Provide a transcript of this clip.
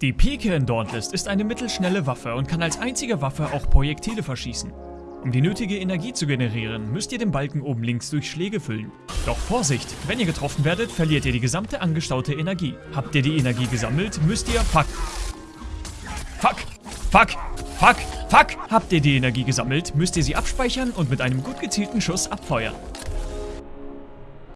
Die Pike in Dauntless ist eine mittelschnelle Waffe und kann als einzige Waffe auch Projektile verschießen. Um die nötige Energie zu generieren, müsst ihr den Balken oben links durch Schläge füllen. Doch Vorsicht, wenn ihr getroffen werdet, verliert ihr die gesamte angestaute Energie. Habt ihr die Energie gesammelt, müsst ihr... Fuck. Fuck. Fuck. Fuck. Fuck. Habt ihr die Energie gesammelt, müsst ihr sie abspeichern und mit einem gut gezielten Schuss abfeuern.